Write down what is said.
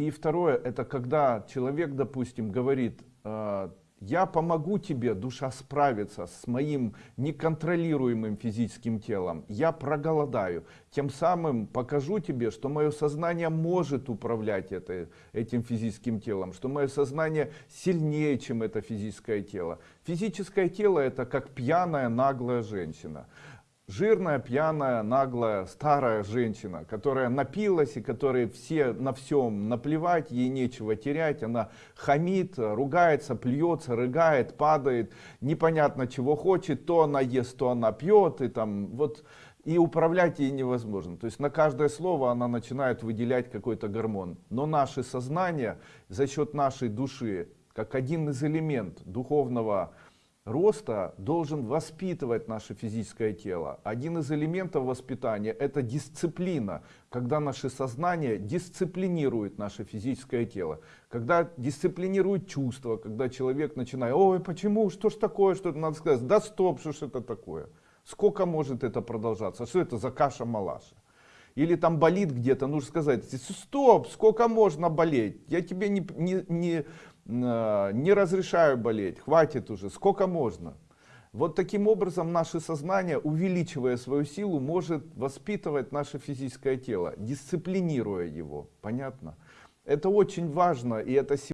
И второе, это когда человек, допустим, говорит, э, я помогу тебе, душа, справиться с моим неконтролируемым физическим телом. Я проголодаю. Тем самым покажу тебе, что мое сознание может управлять это, этим физическим телом, что мое сознание сильнее, чем это физическое тело. Физическое тело это как пьяная наглая женщина жирная, пьяная, наглая, старая женщина, которая напилась и которой все на всем наплевать, ей нечего терять, она хамит, ругается, плюется, рыгает, падает, непонятно чего хочет, то она ест, то она пьет, и там вот и управлять ей невозможно. То есть на каждое слово она начинает выделять какой-то гормон. Но наше сознание за счет нашей души, как один из элементов духовного роста должен воспитывать наше физическое тело. Один из элементов воспитания это дисциплина, когда наше сознание дисциплинирует наше физическое тело. Когда дисциплинирует чувства, когда человек начинает, ой, почему, что ж такое, что надо сказать, да стоп, что ж это такое. Сколько может это продолжаться, что это за каша-малаша. Или там болит где-то, нужно сказать, стоп, сколько можно болеть, я тебе не, не, не не разрешаю болеть, хватит уже, сколько можно. Вот таким образом наше сознание, увеличивая свою силу, может воспитывать наше физическое тело, дисциплинируя его. Понятно? Это очень важно, и это